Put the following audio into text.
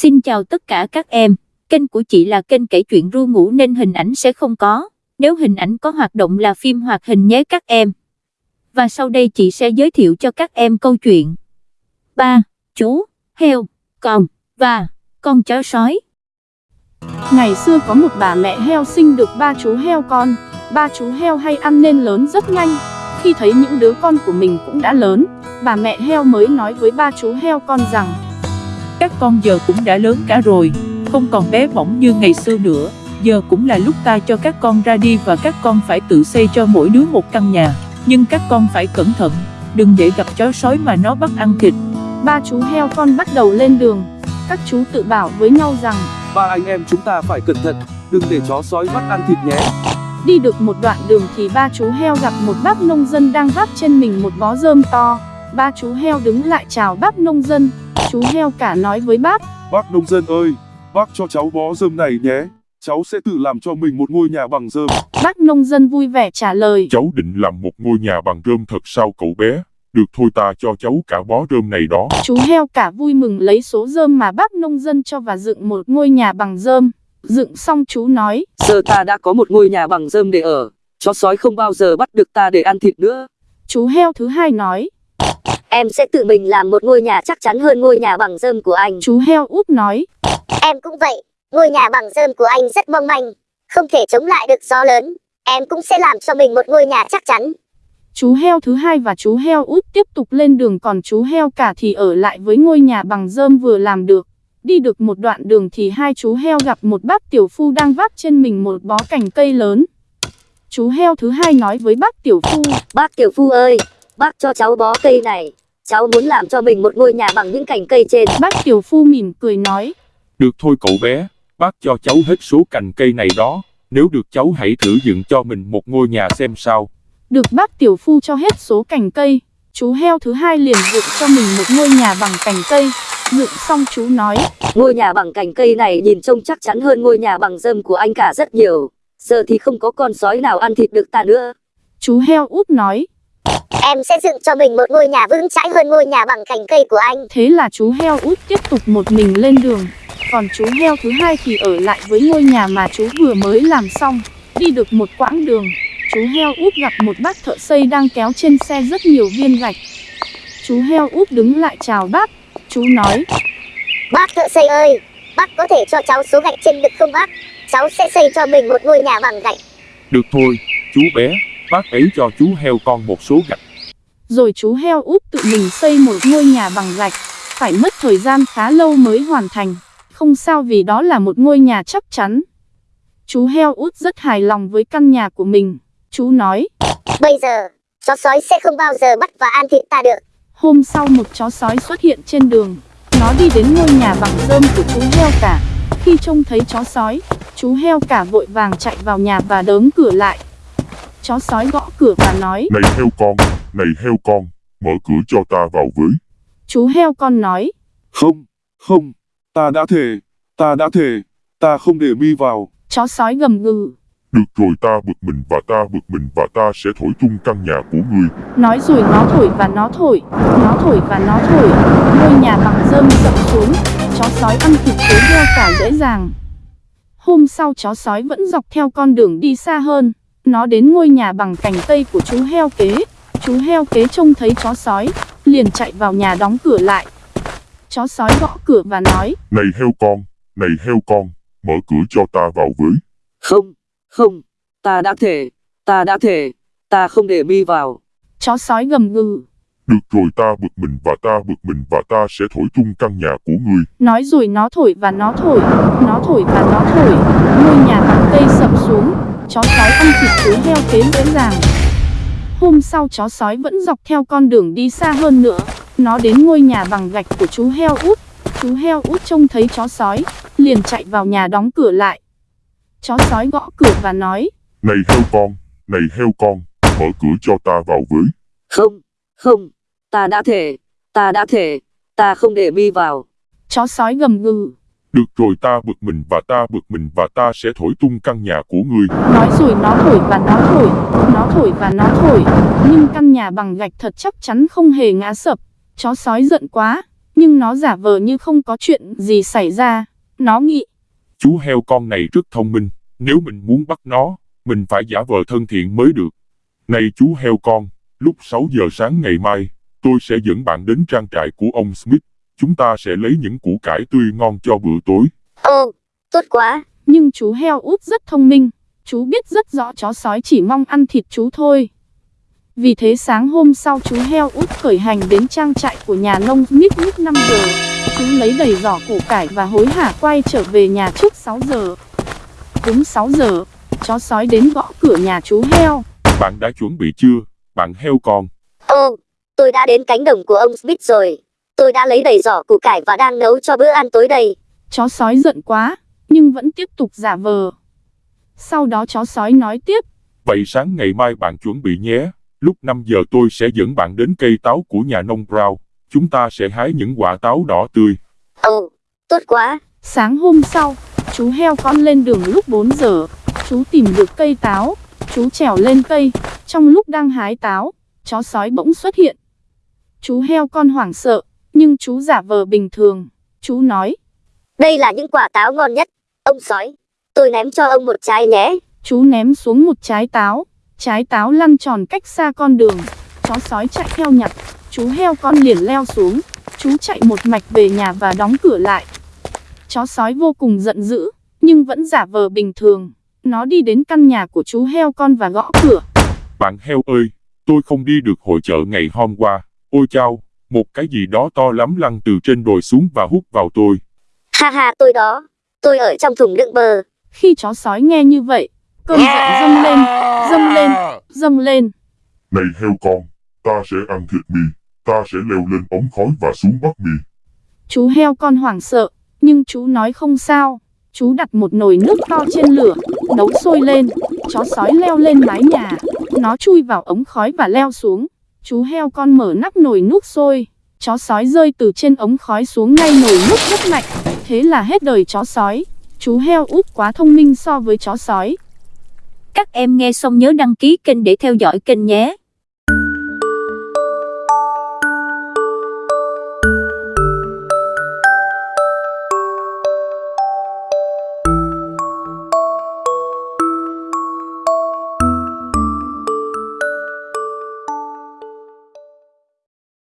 Xin chào tất cả các em, kênh của chị là kênh kể chuyện ru ngủ nên hình ảnh sẽ không có, nếu hình ảnh có hoạt động là phim hoạt hình nhé các em. Và sau đây chị sẽ giới thiệu cho các em câu chuyện. Ba, chú, heo, con, và con chó sói. Ngày xưa có một bà mẹ heo sinh được ba chú heo con, ba chú heo hay ăn nên lớn rất nhanh. Khi thấy những đứa con của mình cũng đã lớn, bà mẹ heo mới nói với ba chú heo con rằng các con giờ cũng đã lớn cả rồi, không còn bé bỏng như ngày xưa nữa. Giờ cũng là lúc ta cho các con ra đi và các con phải tự xây cho mỗi đứa một căn nhà. Nhưng các con phải cẩn thận, đừng để gặp chó sói mà nó bắt ăn thịt. ba chú heo con bắt đầu lên đường. Các chú tự bảo với nhau rằng Ba anh em chúng ta phải cẩn thận, đừng để chó sói bắt ăn thịt nhé. Đi được một đoạn đường thì ba chú heo gặp một bác nông dân đang vác trên mình một bó rơm to. Ba chú heo đứng lại chào bác nông dân. Chú heo cả nói với bác, Bác nông dân ơi, bác cho cháu bó rơm này nhé. Cháu sẽ tự làm cho mình một ngôi nhà bằng rơm. bác nông dân vui vẻ trả lời. Cháu định làm một ngôi nhà bằng rơm thật sao cậu bé? Được thôi ta cho cháu cả bó rơm này đó. Chú heo cả vui mừng lấy số rơm mà bác nông dân cho và dựng một ngôi nhà bằng rơm. Dựng xong chú nói, Giờ ta đã có một ngôi nhà bằng rơm để ở, chó sói không bao giờ bắt được ta để ăn thịt nữa. chú heo thứ hai nói, Em sẽ tự mình làm một ngôi nhà chắc chắn hơn ngôi nhà bằng rơm của anh. chú heo út nói, Em cũng vậy, ngôi nhà bằng rơm của anh rất mong manh, không thể chống lại được gió lớn. Em cũng sẽ làm cho mình một ngôi nhà chắc chắn. chú heo thứ hai và chú heo út tiếp tục lên đường còn chú heo cả thì ở lại với ngôi nhà bằng rơm vừa làm được. Đi được một đoạn đường thì hai chú heo gặp một bác tiểu phu đang vác trên mình một bó cành cây lớn. Chú heo thứ hai nói với bác tiểu phu, Bác Tiểu Phu ơi, bác cho cháu bó cây này. Cháu muốn làm cho mình một ngôi nhà bằng những cành cây trên. bác tiểu phu mỉm cười nói, Được thôi cậu bé, bác cho cháu hết số cành cây này đó. Nếu được cháu hãy thử dựng cho mình một ngôi nhà xem sao. Được bác tiểu phu cho hết số cành cây, chú heo thứ hai liền dựng cho mình một ngôi nhà bằng cành cây. Dựng xong chú nói, Ngôi nhà bằng cành cây này nhìn trông chắc chắn hơn ngôi nhà bằng rơm của anh cả rất nhiều. Giờ thì không có con sói nào ăn thịt được ta nữa. chú heo út nói, Em sẽ dựng cho mình một ngôi nhà vững chãi hơn ngôi nhà bằng cành cây của anh. thế là chú heo út tiếp tục một mình lên đường. Còn chú heo thứ hai thì ở lại với ngôi nhà mà chú vừa mới làm xong. Đi được một quãng đường, chú heo út gặp một bác thợ xây đang kéo trên xe rất nhiều viên gạch. Chú heo út đứng lại chào bác, chú nói, Bác thợ xây ơi, bác có thể cho cháu số gạch trên được không bác? Cháu sẽ xây cho mình một ngôi nhà bằng gạch. Được thôi, chú bé, bác ấy cho chú heo con một số gạch. rồi chú heo út tự mình xây một ngôi nhà bằng gạch, phải mất thời gian khá lâu mới hoàn thành. Không sao vì đó là một ngôi nhà chắc chắn. Chú heo út rất hài lòng với căn nhà của mình. Chú nói, Bây giờ, chó sói sẽ không bao giờ bắt và ăn thịt ta được. hôm sau một chó sói xuất hiện trên đường. Nó đi đến ngôi nhà bằng rơm của chú heo cả. Khi trông thấy chó sói, chú heo cả vội vàng chạy vào nhà và đớm cửa lại. Chó sói gõ cửa và nói, Này heo con, này heo con, mở cửa cho ta vào với. chú heo con nói, Không, không, ta đã thề, ta đã thề, ta không để mi vào. chó sói gầm gừ. Được rồi ta bực mình và ta bực mình và ta sẽ thổi tung căn nhà của ngươi. Nói rồi nó thổi và nó thổi, nó thổi và nó thổi. Ngôi nhà bằng rơm sập xuống, chó sói ăn thịt chú heo cả dễ dàng. Hôm sau chó sói vẫn dọc theo con đường đi xa hơn. Nó đến ngôi nhà bằng cành cây của chú heo kế. Chú heo kế trông thấy chó sói, liền chạy vào nhà đóng cửa lại. Chó sói gõ cửa và nói, Này heo con, này heo con, mở cửa cho ta vào với. Không, không, ta đã thề, ta đã thề, ta không để mi vào. chó sói gầm gừ. Được rồi ta bực mình và ta bực mình và ta sẽ thổi tung căn nhà của ngươi. Nói rồi nó thổi và nó thổi, nó thổi và nó thổi. Ngôi nhà bằng cây sập xuống, chó sói ăn thịt chú heo kế dễ dàng. Hôm sau chó sói vẫn dọc theo con đường đi xa hơn nữa. Nó đến ngôi nhà bằng gạch của chú heo út. Chú heo út trông thấy chó sói, liền chạy vào nhà đóng cửa lại. Chó sói gõ cửa và nói, Này heo con, này heo con, mở cửa cho ta vào với. Không, không, ta đã thề, ta đã thề, ta không để mi vào. chó sói gầm gừ. Được rồi ta bực mình và ta bực mình và ta sẽ thổi tung căn nhà của ngươi. Nói rồi nó thổi và nó thổi, nó thổi và nó thổi, nhưng căn nhà bằng gạch thật chắc chắn không hề ngã sập. Chó sói giận quá, nhưng nó giả vờ như không có chuyện gì xảy ra. Nó nghĩ, Chú heo con này rất thông minh, nếu mình muốn bắt nó, mình phải giả vờ thân thiện mới được. Này chú heo con, lúc 6 giờ sáng ngày mai, tôi sẽ dẫn bạn đến trang trại của ông Smith. Chúng ta sẽ lấy những củ cải tươi ngon cho bữa tối. Ô, tốt quá. nhưng chú heo út rất thông minh. Chú biết rất rõ chó sói chỉ mong ăn thịt chú thôi. Vì thế sáng hôm sau chú heo út khởi hành đến trang trại của nhà nông Smith lúc 5 giờ. Chú lấy đầy giỏ củ cải và hối hả quay trở về nhà trước 6 giờ. Đúng 6 giờ, chó sói đến gõ cửa nhà chú heo. Bạn đã chuẩn bị chưa, bạn heo con? Ô, tôi đã đến cánh đồng của ông Smith rồi. Tôi đã lấy đầy giỏ củ cải và đang nấu cho bữa ăn tối đây. Chó sói giận quá, nhưng vẫn tiếp tục giả vờ. Sau đó chó sói nói tiếp, Vậy sáng ngày mai bạn chuẩn bị nhé. Lúc 5 giờ tôi sẽ dẫn bạn đến cây táo của nhà nông Brown. Chúng ta sẽ hái những quả táo đỏ tươi. Ồ, tốt quá. Sáng hôm sau, chú heo con lên đường lúc 4 giờ. Chú tìm được cây táo. Chú trèo lên cây. Trong lúc đang hái táo, chó sói bỗng xuất hiện. Chú heo con hoảng sợ, nhưng chú giả vờ bình thường. Chú nói, Đây là những quả táo ngon nhất. Ông sói, tôi ném cho ông một trái nhé. chú ném xuống một trái táo. Trái táo lăn tròn cách xa con đường. Chó sói chạy theo nhặt. Chú heo con liền leo xuống. Chú chạy một mạch về nhà và đóng cửa lại. Chó sói vô cùng giận dữ, nhưng vẫn giả vờ bình thường. Nó đi đến căn nhà của chú heo con và gõ cửa. Bạn heo ơi, tôi không đi được hội chợ ngày hôm qua. Ôi chao, một cái gì đó to lắm lăn từ trên đồi xuống và hút vào tôi. Ha ha tôi đó. Tôi ở trong thùng đựng bơ. Khi chó sói nghe như vậy, cơn giận dâng lên, dâng lên, dâng lên. Này heo con, ta sẽ ăn thịt mì, ta sẽ leo lên ống khói và xuống bắt mì. Chú heo con hoảng sợ, nhưng chú nói không sao. Chú đặt một nồi nước to trên lửa, nấu sôi lên. Chó sói leo lên mái nhà. Nó chui vào ống khói và leo xuống. Chú heo con mở nắp nồi nước sôi. Chó sói rơi từ trên ống khói xuống ngay nồi nước rất mạnh. Thế là hết đời chó sói. Chú heo út quá thông minh so với chó sói. Các em nghe xong nhớ đăng ký kênh để theo dõi kênh nhé.